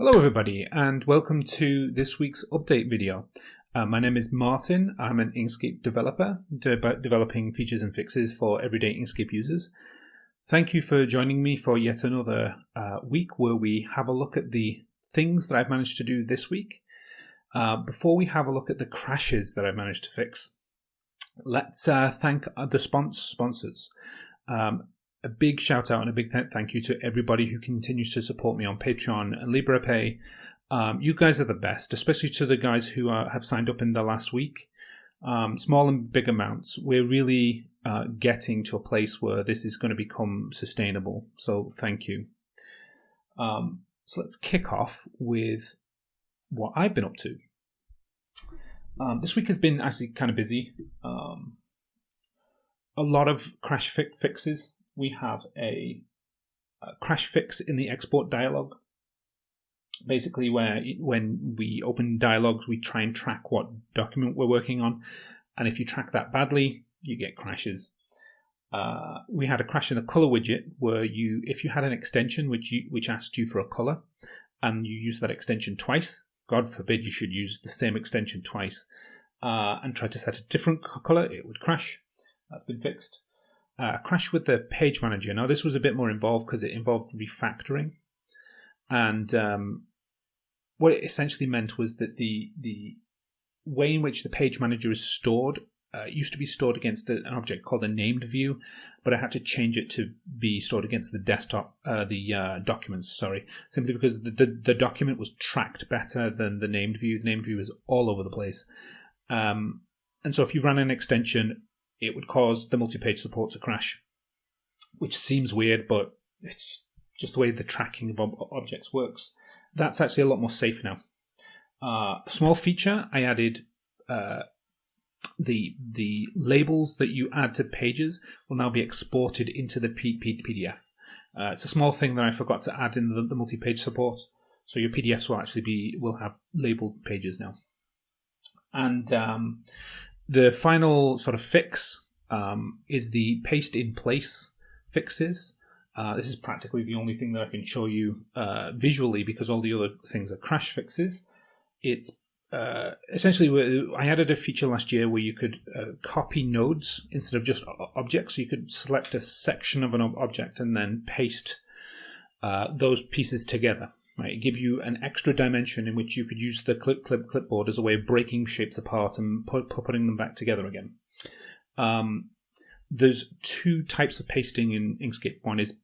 Hello everybody and welcome to this week's update video. Uh, my name is Martin, I'm an Inkscape developer de developing features and fixes for everyday Inkscape users. Thank you for joining me for yet another uh, week where we have a look at the things that I've managed to do this week. Uh, before we have a look at the crashes that I've managed to fix, let's uh, thank the sponsors. Um, a big shout out and a big th thank you to everybody who continues to support me on Patreon and Liberapay. Um, you guys are the best, especially to the guys who are, have signed up in the last week. Um, small and big amounts. We're really uh, getting to a place where this is going to become sustainable. So thank you. Um, so let's kick off with what I've been up to. Um, this week has been actually kind of busy. Um, a lot of crash fi fixes we have a, a crash fix in the export dialog. Basically, where when we open dialogues, we try and track what document we're working on, and if you track that badly, you get crashes. Uh, we had a crash in the color widget where you, if you had an extension which you, which asked you for a color, and you use that extension twice, God forbid you should use the same extension twice, uh, and try to set a different color, it would crash. That's been fixed uh, crash with the page manager. Now, this was a bit more involved because it involved refactoring. And um, what it essentially meant was that the, the way in which the page manager is stored uh, used to be stored against an object called a named view, but I had to change it to be stored against the desktop, uh, the uh, documents, sorry, simply because the, the, the, document was tracked better than the named view. The named view is all over the place. Um, and so if you run an extension it would cause the multi-page support to crash, which seems weird, but it's just the way the tracking of ob objects works. That's actually a lot more safe now. Uh, small feature I added uh, the the labels that you add to pages will now be exported into the P P PDF. Uh, it's a small thing that I forgot to add in the, the multi-page support. So your PDFs will actually be will have labeled pages now. And um, the final sort of fix um, is the paste in place fixes. Uh, this is practically the only thing that I can show you uh, visually because all the other things are crash fixes. It's uh, essentially I added a feature last year where you could uh, copy nodes instead of just objects. So you could select a section of an object and then paste uh, those pieces together. Right, give you an extra dimension in which you could use the clip clip clipboard as a way of breaking shapes apart and put, putting them back together again. Um, there's two types of pasting in Inkscape. One is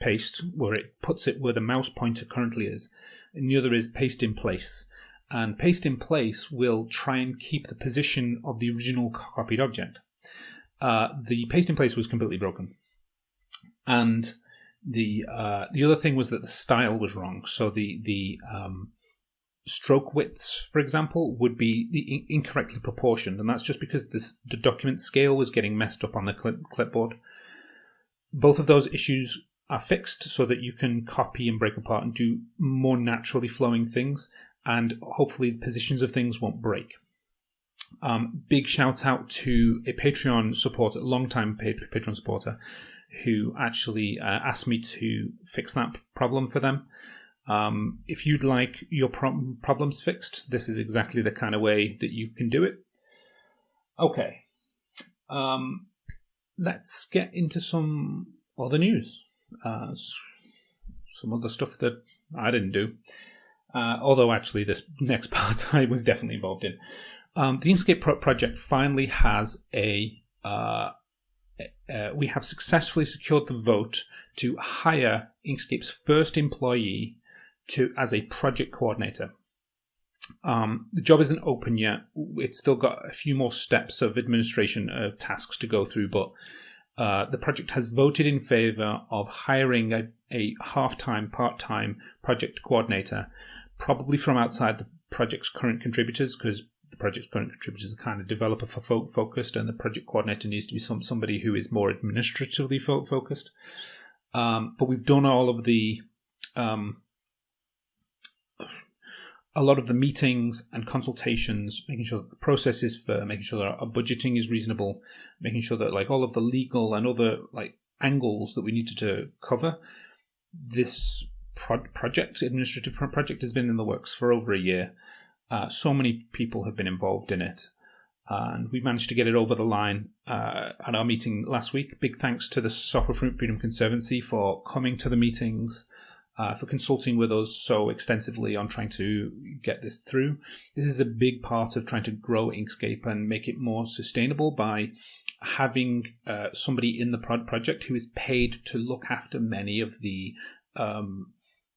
paste, where it puts it where the mouse pointer currently is, and the other is paste in place. And paste in place will try and keep the position of the original copied object. Uh, the paste in place was completely broken, and the uh, the other thing was that the style was wrong. So the the um, stroke widths, for example, would be the incorrectly proportioned, and that's just because this, the document scale was getting messed up on the clip, clipboard. Both of those issues are fixed so that you can copy and break apart and do more naturally flowing things, and hopefully the positions of things won't break. Um, big shout out to a Patreon supporter, long-time Patreon supporter, who actually uh, asked me to fix that problem for them. Um, if you'd like your pro problems fixed, this is exactly the kind of way that you can do it. Okay, um, let's get into some other news. Uh, some other stuff that I didn't do. Uh, although actually this next part I was definitely involved in. Um, the Inkscape pro project finally has a uh, uh, we have successfully secured the vote to hire Inkscape's first employee to as a project coordinator. Um, the job isn't open yet. It's still got a few more steps of administration of uh, tasks to go through, but uh, the project has voted in favor of hiring a, a half-time, part-time project coordinator, probably from outside the project's current contributors, because the project's current contributors are kind of developer fo focused, and the project coordinator needs to be some somebody who is more administratively fo focused. Um, but we've done all of the um, a lot of the meetings and consultations, making sure that the process is fair, making sure that our budgeting is reasonable, making sure that like all of the legal and other like angles that we needed to cover, this pro- project, administrative project, has been in the works for over a year. Uh, so many people have been involved in it, and we managed to get it over the line uh, at our meeting last week. Big thanks to the Software Freedom Conservancy for coming to the meetings, uh, for consulting with us so extensively on trying to get this through. This is a big part of trying to grow Inkscape and make it more sustainable by having uh, somebody in the project who is paid to look after many of the um,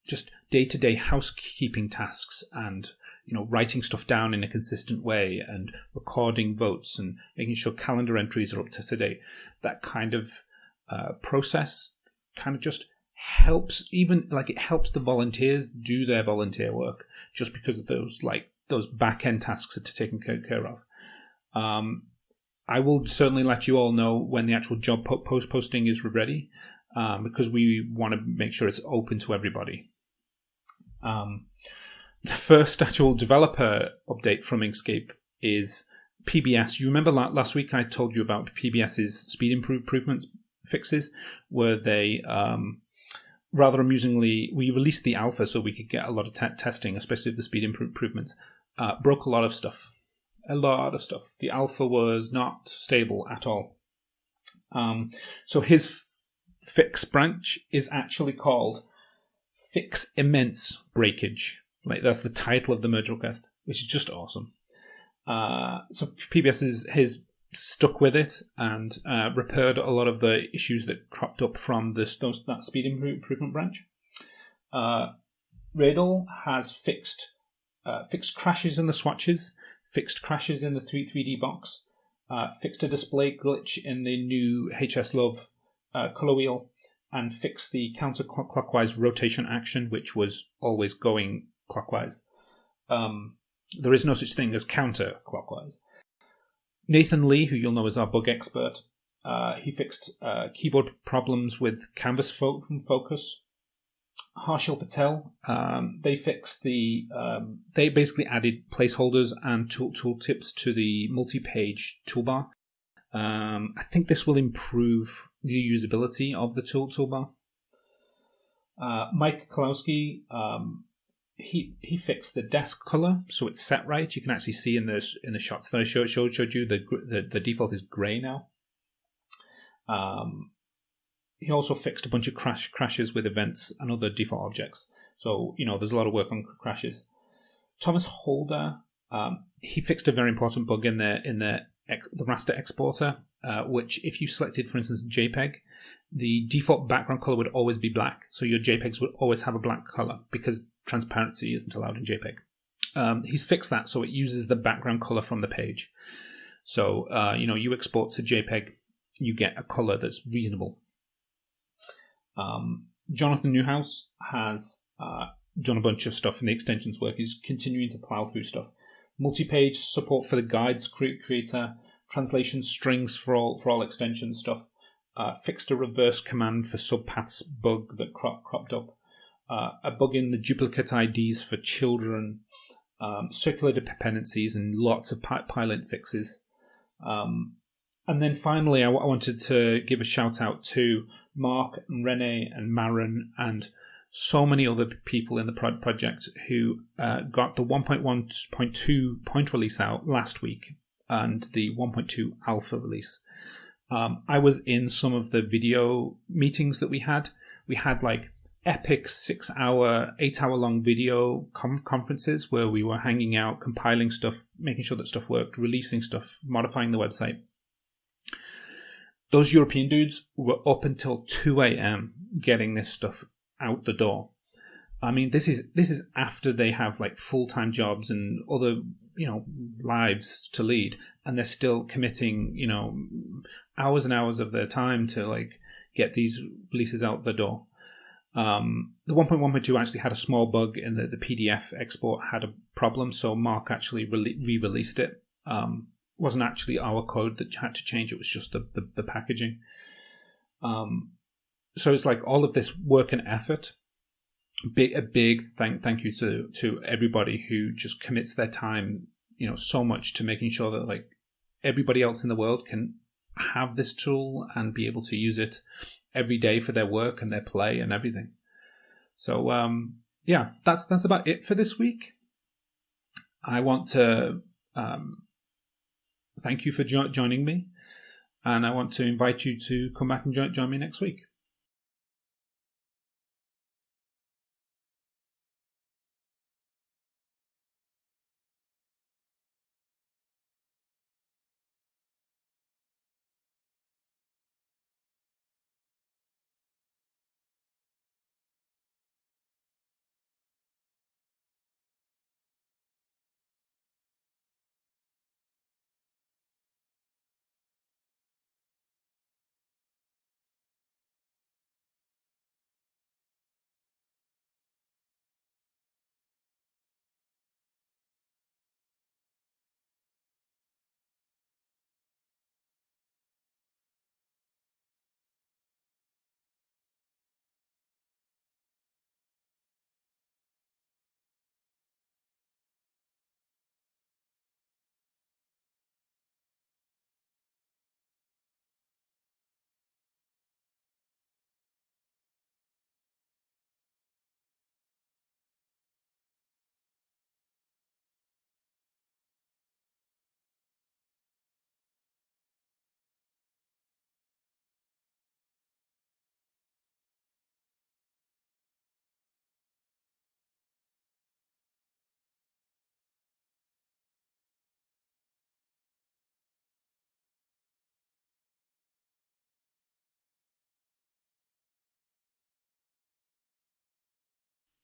just day-to-day housekeeping tasks and you know writing stuff down in a consistent way and recording votes and making sure calendar entries are up to date. That kind of uh, process kind of just helps even like it helps the volunteers do their volunteer work just because of those like those back end tasks are taken care of. Um, i will certainly let you all know when the actual job post posting is ready um, because we want to make sure it's open to everybody. Um, the first actual developer update from Inkscape is PBS. You remember last week I told you about PBS's speed improvements fixes, where they um, rather amusingly we released the alpha so we could get a lot of te- testing, especially the speed improvements. Uh, broke a lot of stuff, a lot of stuff. The alpha was not stable at all. Um, so his f- fix branch is actually called Fix Immense Breakage. Like that's the title of the merge request, which is just awesome. Uh, so PBS is has stuck with it and uh, repaired a lot of the issues that cropped up from this those, that speed improvement branch. Uh, Radel has fixed uh, fixed crashes in the swatches, fixed crashes in the 3 3D box, uh, fixed a display glitch in the new HSLuv uh, color wheel, and fixed the counterclockwise rotation action, which was always going clockwise. Um, there is no such thing as counterclockwise. Nathan Lee, who you'll know as our bug expert, uh, he fixed uh, keyboard problems with canvas fo- focus. Harshil Patel, um, they fixed the. Um, they basically added placeholders and tool tooltips to the multi-page toolbar. Um, I think this will improve the usability of the tool toolbar. Uh, Mike Kowalski, um, he he fixed the desk color so it's set right. You can actually see in the in the shots that I showed showed, showed you the, the the default is gray now. Um, he also fixed a bunch of crash crashes with events and other default objects. So you know there's a lot of work on crashes. Thomas Holder um, he fixed a very important bug in the in the the raster exporter, uh, which if you selected, for instance, JPEG, the default background color would always be black. So your JPEGs would always have a black color because transparency isn't allowed in JPEG. Um, he's fixed that so it uses the background color from the page. So, uh, you know, you export to JPEG, you get a color that's reasonable. Um, Jonathan Newhouse has uh, done a bunch of stuff in the extensions work. He's continuing to plow through stuff. Multi-page support for the guides creator, translation strings for all for all extension stuff. Uh, fixed a reverse command for subpaths bug that crop, cropped up uh, a bug in the duplicate IDs for children, um, circular dependencies, and lots of pylint fixes. Um, and then finally, I wanted to give a shout out to Mark and Rene and Maren and so many other people in the project who uh, got the 1.1.2 point release out last week and the 1.2 alpha release. Um, I was in some of the video meetings that we had. We had like epic six hour, eight hour long video com- conferences where we were hanging out, compiling stuff, making sure that stuff worked, releasing stuff, modifying the website. Those European dudes were up until 2 a.m. getting this stuff out the door. I mean, this is this is after they have like full time jobs and other you know lives to lead, and they're still committing you know hours and hours of their time to like get these releases out the door. Um, the 1.1.2 actually had a small bug in that the PDF export had a problem, so Mark actually re released it. Um, wasn't actually our code that had to change, it was just the, the, the packaging. Um, so it's like all of this work and effort. Big, a big thank thank you to to everybody who just commits their time, you know, so much to making sure that like everybody else in the world can have this tool and be able to use it every day for their work and their play and everything. So um, yeah, that's that's about it for this week. I want to um, thank you for jo- joining me, and I want to invite you to come back and jo- join me next week.